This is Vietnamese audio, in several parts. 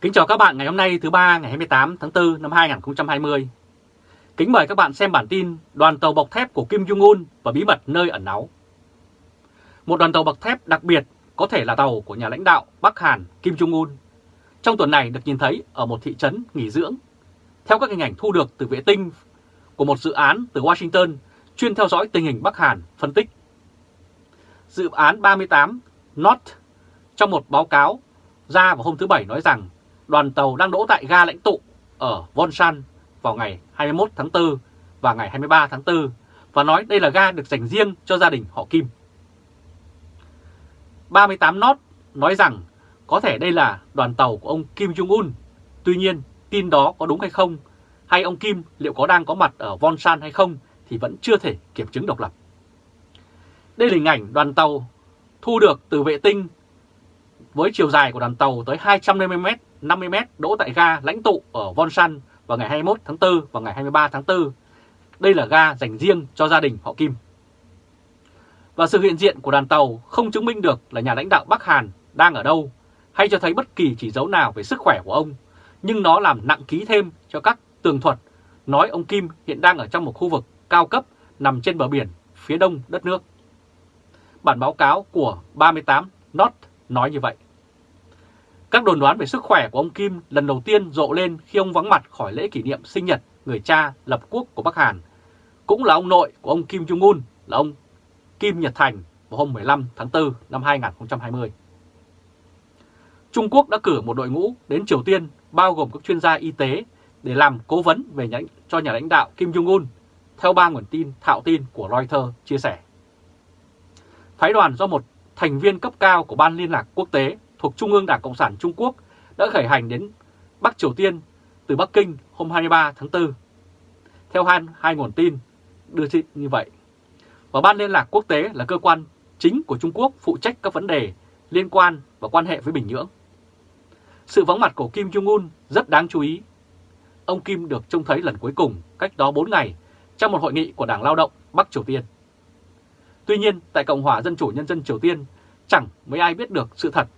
Kính chào các bạn ngày hôm nay thứ ba ngày 28 tháng 4 năm 2020. Kính mời các bạn xem bản tin đoàn tàu bọc thép của Kim Jong-un và bí mật nơi ẩn náu. Một đoàn tàu bọc thép đặc biệt có thể là tàu của nhà lãnh đạo Bắc Hàn Kim Jong-un. Trong tuần này được nhìn thấy ở một thị trấn nghỉ dưỡng. Theo các hình ảnh thu được từ vệ tinh của một dự án từ Washington, chuyên theo dõi tình hình Bắc Hàn phân tích. Dự án 38 Not trong một báo cáo ra vào hôm thứ Bảy nói rằng đoàn tàu đang đỗ tại ga lãnh tụ ở Vonsan vào ngày 21 tháng 4 và ngày 23 tháng 4 và nói đây là ga được dành riêng cho gia đình họ Kim. 38 Not nói rằng có thể đây là đoàn tàu của ông Kim Jong-un. Tuy nhiên, tin đó có đúng hay không, hay ông Kim liệu có đang có mặt ở Vonsan hay không thì vẫn chưa thể kiểm chứng độc lập. Đây là hình ảnh đoàn tàu thu được từ vệ tinh với chiều dài của đoàn tàu tới 250m, 50m đỗ tại ga lãnh tụ ở Wonsan vào ngày 21 tháng 4 và ngày 23 tháng 4. Đây là ga dành riêng cho gia đình họ Kim. Và sự hiện diện của đoàn tàu không chứng minh được là nhà lãnh đạo Bắc Hàn đang ở đâu hay cho thấy bất kỳ chỉ dấu nào về sức khỏe của ông, nhưng nó làm nặng ký thêm cho các tường thuật nói ông Kim hiện đang ở trong một khu vực cao cấp nằm trên bờ biển phía đông đất nước. Bản báo cáo của 38 Not nói như vậy. Các đồn đoán về sức khỏe của ông Kim lần đầu tiên rộ lên khi ông vắng mặt khỏi lễ kỷ niệm sinh nhật người cha lập quốc của Bắc Hàn. Cũng là ông nội của ông Kim Jong-un là ông Kim Nhật Thành vào hôm 15 tháng 4 năm 2020. Trung Quốc đã cử một đội ngũ đến Triều Tiên bao gồm các chuyên gia y tế để làm cố vấn về nhà, cho nhà lãnh đạo Kim Jong-un, theo ba nguồn tin thạo tin của Reuters chia sẻ. Phái đoàn do một thành viên cấp cao của Ban Liên lạc Quốc tế thuộc Trung ương Đảng Cộng sản Trung Quốc đã khởi hành đến Bắc Triều Tiên từ Bắc Kinh hôm 23 tháng 4. Theo hai, hai nguồn tin đưa tin như vậy. Và Ban Liên lạc Quốc tế là cơ quan chính của Trung Quốc phụ trách các vấn đề liên quan và quan hệ với Bình Nhưỡng. Sự vắng mặt của Kim Jong-un rất đáng chú ý. Ông Kim được trông thấy lần cuối cùng cách đó 4 ngày trong một hội nghị của Đảng Lao động Bắc Triều Tiên. Tuy nhiên, tại Cộng hòa Dân chủ Nhân dân Triều Tiên, chẳng mấy ai biết được sự thật,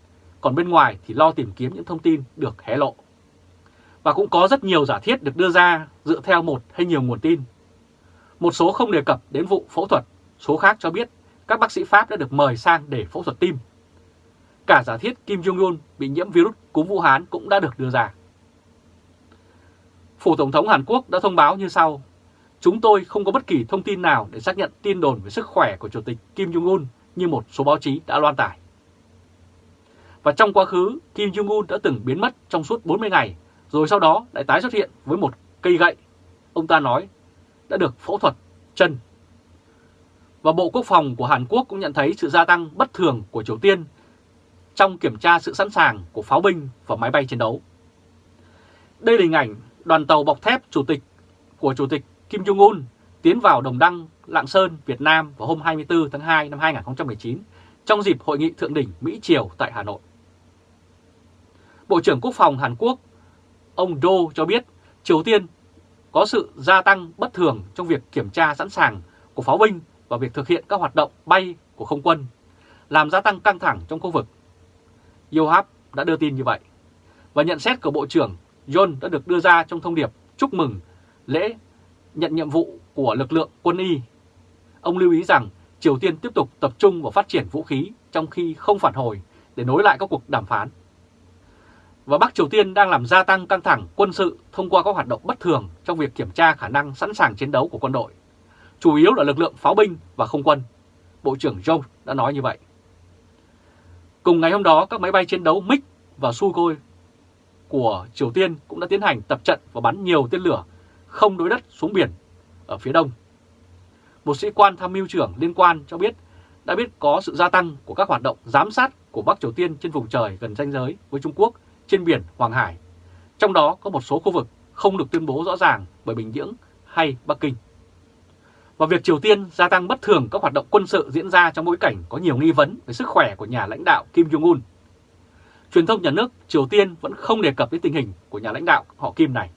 còn bên ngoài thì lo tìm kiếm những thông tin được hé lộ. Và cũng có rất nhiều giả thiết được đưa ra dựa theo một hay nhiều nguồn tin. Một số không đề cập đến vụ phẫu thuật, số khác cho biết các bác sĩ Pháp đã được mời sang để phẫu thuật tim. Cả giả thiết Kim Jong-un bị nhiễm virus cúm Vũ Hán cũng đã được đưa ra. Phủ Tổng thống Hàn Quốc đã thông báo như sau. Chúng tôi không có bất kỳ thông tin nào để xác nhận tin đồn về sức khỏe của Chủ tịch Kim Jong-un như một số báo chí đã loan tải. Và trong quá khứ, Kim Jong-un đã từng biến mất trong suốt 40 ngày, rồi sau đó lại tái xuất hiện với một cây gậy. Ông ta nói đã được phẫu thuật chân. Và Bộ Quốc phòng của Hàn Quốc cũng nhận thấy sự gia tăng bất thường của Triều Tiên trong kiểm tra sự sẵn sàng của pháo binh và máy bay chiến đấu. Đây là hình ảnh đoàn tàu bọc thép chủ tịch của Chủ tịch Kim Jong-un tiến vào Đồng Đăng, Lạng Sơn, Việt Nam vào hôm 24 tháng 2 năm 2019 trong dịp hội nghị thượng đỉnh Mỹ-Triều tại Hà Nội. Bộ trưởng Quốc phòng Hàn Quốc, ông Do cho biết Triều Tiên có sự gia tăng bất thường trong việc kiểm tra sẵn sàng của pháo binh và việc thực hiện các hoạt động bay của không quân, làm gia tăng căng thẳng trong khu vực. Yohab đã đưa tin như vậy. Và nhận xét của Bộ trưởng John đã được đưa ra trong thông điệp chúc mừng lễ nhận nhiệm vụ của lực lượng quân y. Ông lưu ý rằng Triều Tiên tiếp tục tập trung vào phát triển vũ khí trong khi không phản hồi để nối lại các cuộc đàm phán. Và Bắc Triều Tiên đang làm gia tăng căng thẳng quân sự thông qua các hoạt động bất thường trong việc kiểm tra khả năng sẵn sàng chiến đấu của quân đội, chủ yếu là lực lượng pháo binh và không quân. Bộ trưởng Joe đã nói như vậy. Cùng ngày hôm đó, các máy bay chiến đấu MiG và Sukhoi của Triều Tiên cũng đã tiến hành tập trận và bắn nhiều tên lửa không đối đất xuống biển ở phía đông. Một sĩ quan tham mưu trưởng liên quan cho biết đã biết có sự gia tăng của các hoạt động giám sát của Bắc Triều Tiên trên vùng trời gần ranh giới với Trung Quốc trên biển Hoàng Hải. Trong đó có một số khu vực không được tuyên bố rõ ràng bởi Bình Nhưỡng hay Bắc Kinh. Và việc Triều Tiên gia tăng bất thường các hoạt động quân sự diễn ra trong bối cảnh có nhiều nghi vấn về sức khỏe của nhà lãnh đạo Kim Jong-un. Truyền thông nhà nước Triều Tiên vẫn không đề cập đến tình hình của nhà lãnh đạo họ Kim này.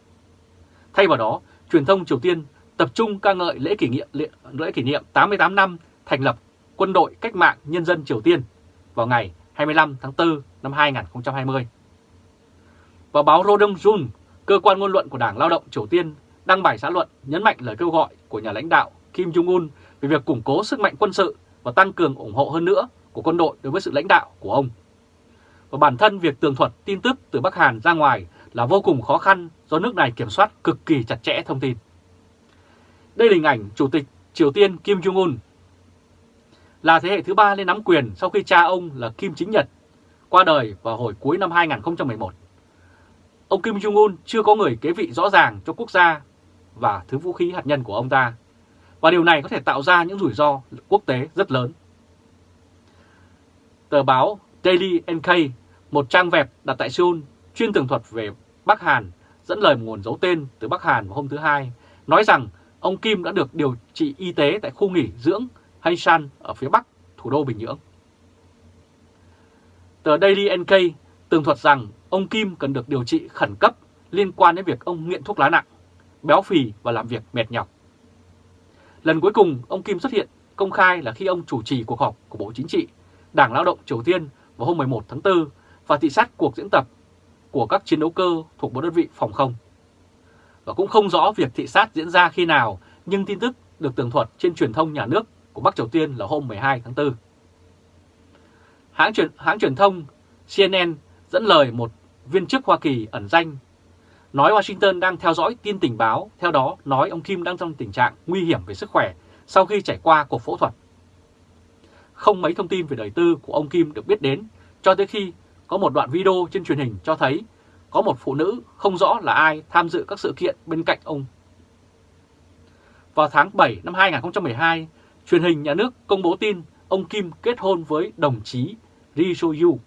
Thay vào đó, truyền thông Triều Tiên tập trung ca ngợi lễ kỷ niệm lễ kỷ niệm 88 năm thành lập Quân đội Cách mạng Nhân dân Triều Tiên vào ngày 25 tháng 4 năm 2020. Và báo Rodong Jun, cơ quan ngôn luận của Đảng Lao động Triều Tiên, đăng bài xã luận nhấn mạnh lời kêu gọi của nhà lãnh đạo Kim Jong-un về việc củng cố sức mạnh quân sự và tăng cường ủng hộ hơn nữa của quân đội đối với sự lãnh đạo của ông. Và bản thân việc tường thuật tin tức từ Bắc Hàn ra ngoài là vô cùng khó khăn do nước này kiểm soát cực kỳ chặt chẽ thông tin. Đây là hình ảnh Chủ tịch Triều Tiên Kim Jong-un là thế hệ thứ ba lên nắm quyền sau khi cha ông là Kim Chính Nhật qua đời vào hồi cuối năm 2011. Ông Kim Jong-un chưa có người kế vị rõ ràng cho quốc gia và thứ vũ khí hạt nhân của ông ta, và điều này có thể tạo ra những rủi ro quốc tế rất lớn. Tờ báo Daily NK, một trang web đặt tại Seoul chuyên tường thuật về Bắc Hàn, dẫn lời một nguồn giấu tên từ Bắc Hàn vào hôm thứ Hai, nói rằng ông Kim đã được điều trị y tế tại khu nghỉ dưỡng Hanshan ở phía bắc thủ đô Bình Nhưỡng. Tờ Daily NK tường thuật rằng ông Kim cần được điều trị khẩn cấp liên quan đến việc ông nghiện thuốc lá nặng, béo phì và làm việc mệt nhọc. Lần cuối cùng ông Kim xuất hiện công khai là khi ông chủ trì cuộc họp của Bộ Chính trị, Đảng Lao động Triều Tiên vào hôm 11 tháng 4 và thị sát cuộc diễn tập của các chiến đấu cơ thuộc một đơn vị phòng không. Và cũng không rõ việc thị sát diễn ra khi nào, nhưng tin tức được tường thuật trên truyền thông nhà nước của Bắc Triều Tiên là hôm 12 tháng 4. Hãng truyền, hãng truyền thông CNN dẫn lời một viên chức Hoa Kỳ ẩn danh nói Washington đang theo dõi tin tình báo, theo đó nói ông Kim đang trong tình trạng nguy hiểm về sức khỏe sau khi trải qua cuộc phẫu thuật. Không mấy thông tin về đời tư của ông Kim được biết đến cho tới khi có một đoạn video trên truyền hình cho thấy có một phụ nữ không rõ là ai tham dự các sự kiện bên cạnh ông. Vào tháng 7 năm 2012, truyền hình nhà nước công bố tin ông Kim kết hôn với đồng chí Ri So Yu.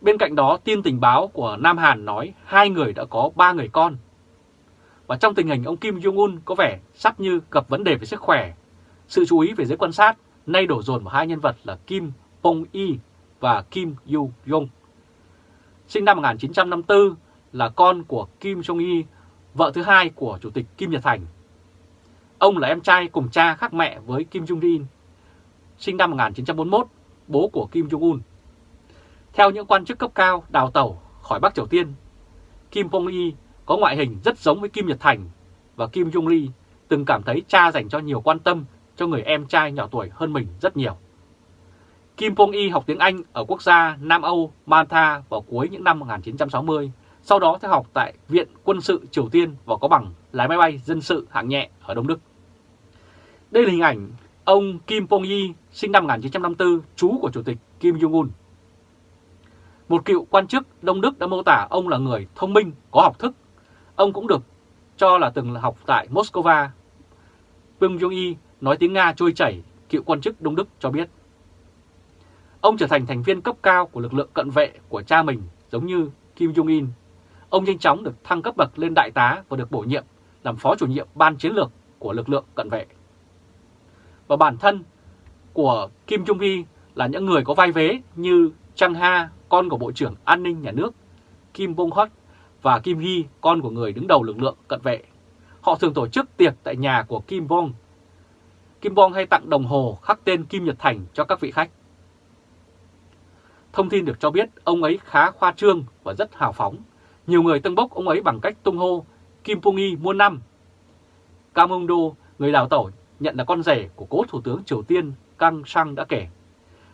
Bên cạnh đó, tin tình báo của Nam Hàn nói hai người đã có ba người con. Và trong tình hình ông Kim Jong-un có vẻ sắp như gặp vấn đề về sức khỏe, sự chú ý về giới quan sát nay đổ dồn vào hai nhân vật là Kim Pong Yi và Kim Yu Jong. Sinh năm 1954 là con của Kim Jong-i, vợ thứ hai của Chủ tịch Kim Nhật Thành. Ông là em trai cùng cha khác mẹ với Kim Jong-in, sinh năm 1941, bố của Kim Jong-un. Theo những quan chức cấp cao đào tàu khỏi Bắc Triều Tiên, Kim Pong-i có ngoại hình rất giống với Kim Nhật Thành và Kim Jong Lee từng cảm thấy cha dành cho nhiều quan tâm cho người em trai nhỏ tuổi hơn mình rất nhiều. Kim Pong-i học tiếng Anh ở quốc gia Nam Âu Malta vào cuối những năm 1960, sau đó theo học tại Viện Quân sự Triều Tiên và có bằng lái máy bay dân sự hạng nhẹ ở Đông Đức. Đây là hình ảnh ông Kim Pong-yi sinh năm 1954, chú của Chủ tịch Kim Jong-un. Một cựu quan chức Đông Đức đã mô tả ông là người thông minh, có học thức. Ông cũng được cho là từng học tại Moscow. Kim Jong Y nói tiếng Nga trôi chảy, cựu quan chức Đông Đức cho biết. Ông trở thành thành viên cấp cao của lực lượng cận vệ của cha mình giống như Kim Jong-un. Ông nhanh chóng được thăng cấp bậc lên đại tá và được bổ nhiệm làm phó chủ nhiệm ban chiến lược của lực lượng cận vệ. Và bản thân của Kim Jong-un là những người có vai vế như Chang Ha, con của Bộ trưởng An ninh Nhà nước, Kim Bong Hot và Kim Hee, con của người đứng đầu lực lượng cận vệ. Họ thường tổ chức tiệc tại nhà của Kim Bong. Kim Bong hay tặng đồng hồ khắc tên Kim Nhật Thành cho các vị khách. Thông tin được cho biết ông ấy khá khoa trương và rất hào phóng. Nhiều người tân bốc ông ấy bằng cách tung hô Kim Pong-i muôn năm. Kim Hung Do, người đào tẩu, nhận là con rể của cố Thủ tướng Triều Tiên Kang Sang đã kể.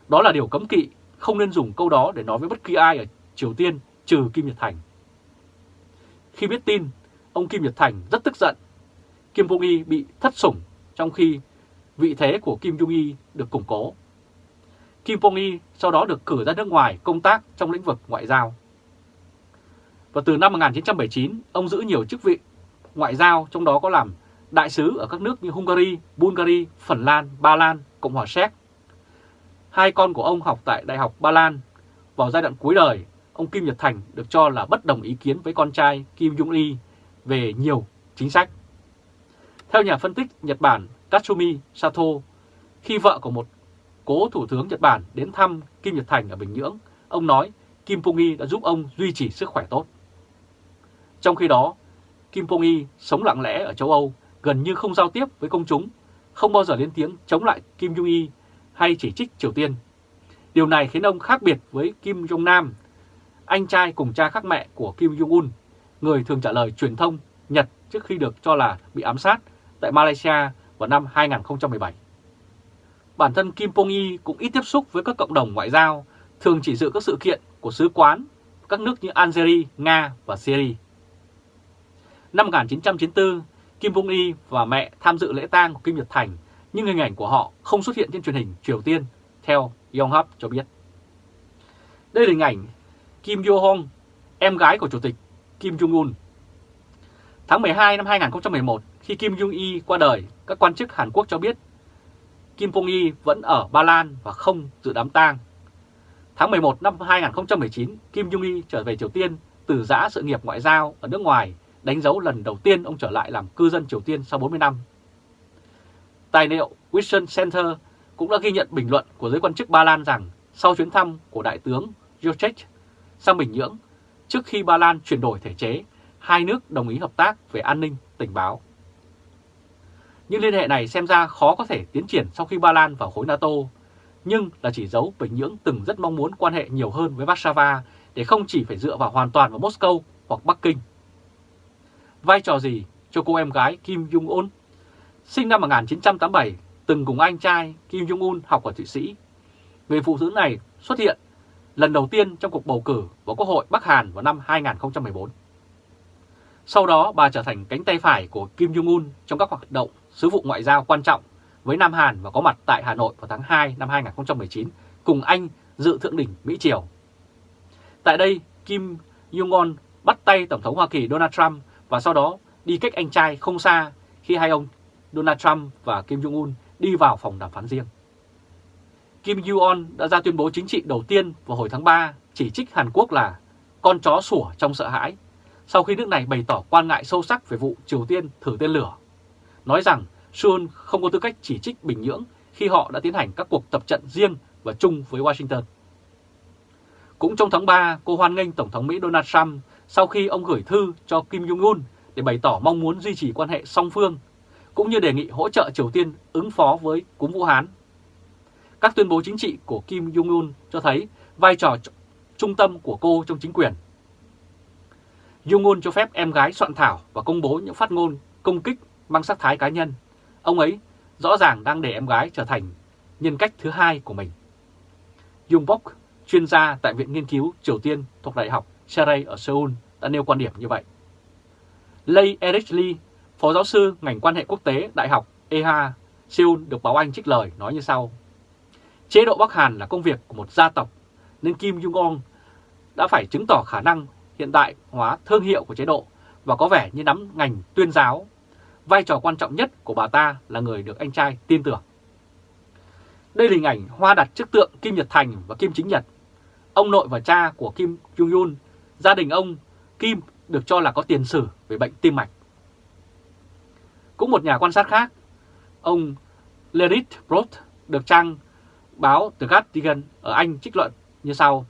Đó là điều cấm kỵ, không nên dùng câu đó để nói với bất kỳ ai ở Triều Tiên trừ Kim Nhật Thành. Khi biết tin, ông Kim Nhật Thành rất tức giận. Kim Jong-i bị thất sủng trong khi vị thế của Kim Jong-i được củng cố. Kim Jong-i sau đó được cử ra nước ngoài công tác trong lĩnh vực ngoại giao. Và từ năm 1979, ông giữ nhiều chức vị ngoại giao, trong đó có làm đại sứ ở các nước như Hungary, Bulgaria, Phần Lan, Ba Lan, Cộng hòa Séc. Hai con của ông học tại Đại học Ba Lan. Vào giai đoạn cuối đời, ông Kim Nhật Thành được cho là bất đồng ý kiến với con trai Kim Jong-il về nhiều chính sách. Theo nhà phân tích Nhật Bản Tatsumi Sato, khi vợ của một cố Thủ tướng Nhật Bản đến thăm Kim Nhật Thành ở Bình Nhưỡng, ông nói Kim Pong-i đã giúp ông duy trì sức khỏe tốt. Trong khi đó, Kim Pong-i sống lặng lẽ ở châu Âu, gần như không giao tiếp với công chúng, không bao giờ lên tiếng chống lại Kim Jong Il hay chỉ trích Triều Tiên. Điều này khiến ông khác biệt với Kim Jong-nam. anh trai cùng cha khác mẹ của Kim Jong-un, người thường trả lời truyền thông Nhật trước khi được cho là bị ám sát tại Malaysia vào năm 2017. Bản thân Kim Pong-y cũng ít tiếp xúc với các cộng đồng ngoại giao, thường chỉ dự các sự kiện của sứ quán các nước như Algeria, Nga và Syria. Năm 1994, Kim Pong-y và mẹ tham dự lễ tang của Kim Nhật Thành, nhưng hình ảnh của họ không xuất hiện trên truyền hình Triều Tiên, theo Yonhap cho biết. Đây là hình ảnh Kim Yo-hong, em gái của Chủ tịch Kim Jong-un. Tháng 12 năm 2011, khi Kim Jong-y qua đời, các quan chức Hàn Quốc cho biết Kim Pong-y vẫn ở Ba Lan và không dự đám tang. Tháng 11 năm 2019, Kim Jong-y trở về Triều Tiên từ giã sự nghiệp ngoại giao ở nước ngoài, đánh dấu lần đầu tiên ông trở lại làm cư dân Triều Tiên sau 40 năm. Tài liệu Wilson Center cũng đã ghi nhận bình luận của giới quan chức Ba Lan rằng sau chuyến thăm của Đại tướng Jocek sang Bình Nhưỡng, trước khi Ba Lan chuyển đổi thể chế, hai nước đồng ý hợp tác về an ninh, tình báo. Nhưng liên hệ này xem ra khó có thể tiến triển sau khi Ba Lan vào khối NATO, nhưng là chỉ dấu Bình Nhưỡng từng rất mong muốn quan hệ nhiều hơn với Warsaw để không chỉ phải dựa vào hoàn toàn vào Moscow hoặc Bắc Kinh. Vai trò gì cho cô em gái Kim Jong-un? Sinh năm 1987, từng cùng anh trai Kim Jong-un học ở Thụy Sĩ. Người phụ nữ này xuất hiện lần đầu tiên trong cuộc bầu cử vào Quốc hội Bắc Hàn vào năm 2014. Sau đó bà trở thành cánh tay phải của Kim Jong-un trong các hoạt động sứ vụ ngoại giao quan trọng với Nam Hàn và có mặt tại Hà Nội vào tháng 2 năm 2019 cùng anh dự thượng đỉnh Mỹ-Triều. Tại đây, Kim Jong-un bắt tay Tổng thống Hoa Kỳ Donald Trump và sau đó đi cách anh trai không xa khi hai ông Donald Trump và Kim Jong-un đi vào phòng đàm phán riêng. Kim Jong-un đã ra tuyên bố chính trị đầu tiên vào hồi tháng 3 chỉ trích Hàn Quốc là con chó sủa trong sợ hãi sau khi nước này bày tỏ quan ngại sâu sắc về vụ Triều Tiên thử tên lửa, nói rằng Seoul không có tư cách chỉ trích Bình Nhưỡng khi họ đã tiến hành các cuộc tập trận riêng và chung với Washington. Cũng trong tháng 3, cô hoan nghênh Tổng thống Mỹ Donald Trump sau khi ông gửi thư cho Kim Jong-un để bày tỏ mong muốn duy trì quan hệ song phương, cũng như đề nghị hỗ trợ Triều Tiên ứng phó với cúm Vũ Hán. Các tuyên bố chính trị của Kim Jong-un cho thấy vai trò trung tâm của cô trong chính quyền. Jong-un cho phép em gái soạn thảo và công bố những phát ngôn công kích mang sắc thái cá nhân. Ông ấy rõ ràng đang để em gái trở thành nhân cách thứ hai của mình. Jung Bok, chuyên gia tại Viện Nghiên cứu Triều Tiên thuộc Đại học Seray ở Seoul đã nêu quan điểm như vậy. Lei Eric Lee, Phó giáo sư ngành quan hệ quốc tế Đại học EHA, Seoul được báo Anh trích lời nói như sau. Chế độ Bắc Hàn là công việc của một gia tộc, nên Kim Jong-un đã phải chứng tỏ khả năng hiện đại hóa thương hiệu của chế độ và có vẻ như nắm ngành tuyên giáo. Vai trò quan trọng nhất của bà ta là người được anh trai tin tưởng. Đây là hình ảnh hoa đặt trước tượng Kim Nhật Thành và Kim Chính Nhật. Ông nội và cha của Kim Jong-un, gia đình ông Kim được cho là có tiền sử về bệnh tim mạch. Cũng một nhà quan sát khác, ông Lerit Brot được trang báo The Guardian ở Anh trích luận như sau.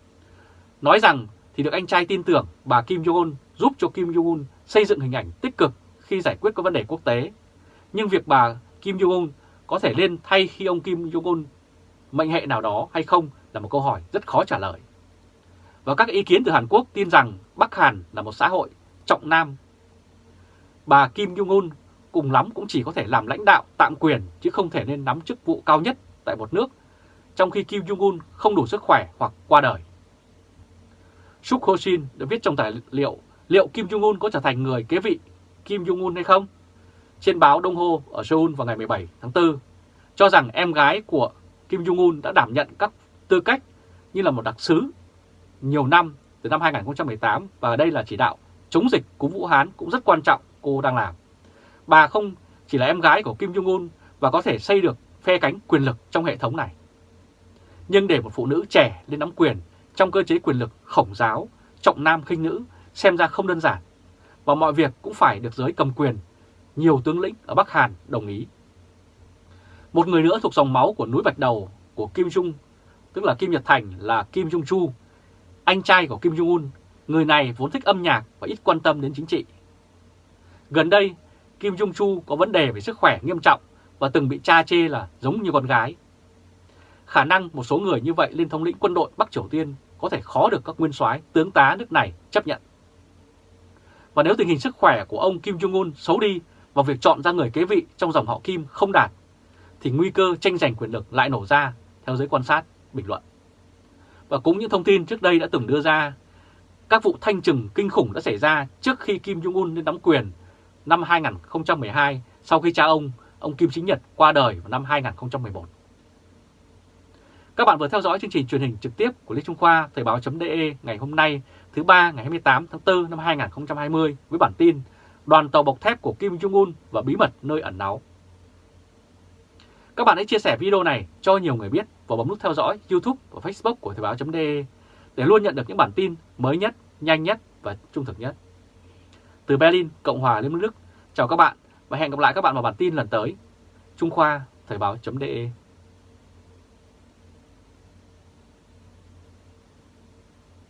Nói rằng thì được anh trai tin tưởng bà Kim Jong-un giúp cho Kim Jong-un xây dựng hình ảnh tích cực khi giải quyết các vấn đề quốc tế. Nhưng việc bà Kim Jong-un có thể lên thay khi ông Kim Jong-un mệnh hệ nào đó hay không là một câu hỏi rất khó trả lời. Và các ý kiến từ Hàn Quốc tin rằng Bắc Hàn là một xã hội trọng nam. Bà Kim Jong-un cùng lắm cũng chỉ có thể làm lãnh đạo tạm quyền chứ không thể nên nắm chức vụ cao nhất tại một nước, trong khi Kim Jong-un không đủ sức khỏe hoặc qua đời. Suk Ho Shin đã viết trong tài liệu liệu Kim Jong-un có trở thành người kế vị Kim Jong-un hay không? Trên báo Đông Hồ ở Seoul vào ngày 17 tháng 4 cho rằng em gái của Kim Jong-un đã đảm nhận các tư cách như là một đặc sứ nhiều năm từ năm 2018 và đây là chỉ đạo chống dịch cúm Vũ Hán cũng rất quan trọng cô đang làm. Bà không chỉ là em gái của Kim Jong-un và có thể xây được phe cánh quyền lực trong hệ thống này. Nhưng để một phụ nữ trẻ lên nắm quyền trong cơ chế quyền lực khổng giáo, trọng nam khinh nữ xem ra không đơn giản. Và mọi việc cũng phải được giới cầm quyền, nhiều tướng lĩnh ở Bắc Hàn đồng ý. Một người nữa thuộc dòng máu của núi Bạch Đầu của Kim Jong, tức là Kim Nhật Thành là Kim Jong Chu, anh trai của Kim Jong Un. Người này vốn thích âm nhạc và ít quan tâm đến chính trị. Gần đây, Kim Jong Chu có vấn đề về sức khỏe nghiêm trọng và từng bị cha chê là giống như con gái. Khả năng một số người như vậy lên thống lĩnh quân đội Bắc Triều Tiên có thể khó được các nguyên soái tướng tá nước này chấp nhận. Và nếu tình hình sức khỏe của ông Kim Jong-un xấu đi và việc chọn ra người kế vị trong dòng họ Kim không đạt, thì nguy cơ tranh giành quyền lực lại nổ ra, theo giới quan sát, bình luận. Và cũng những thông tin trước đây đã từng đưa ra, các vụ thanh trừng kinh khủng đã xảy ra trước khi Kim Jong-un lên nắm quyền năm 2012 sau khi cha ông, ông Kim Chính Nhật qua đời vào năm 2011. Các bạn vừa theo dõi chương trình truyền hình trực tiếp của Lê Trung Khoa Thời báo.de ngày hôm nay thứ ba ngày 28 tháng 4 năm 2020 với bản tin Đoàn tàu bọc thép của Kim Jong-un và bí mật nơi ẩn náu. Các bạn hãy chia sẻ video này cho nhiều người biết và bấm nút theo dõi YouTube và Facebook của Thời báo.de để luôn nhận được những bản tin mới nhất, nhanh nhất và trung thực nhất. Từ Berlin, Cộng hòa Liên bang Đức, chào các bạn và hẹn gặp lại các bạn vào bản tin lần tới. Trung Khoa, Thời báo.de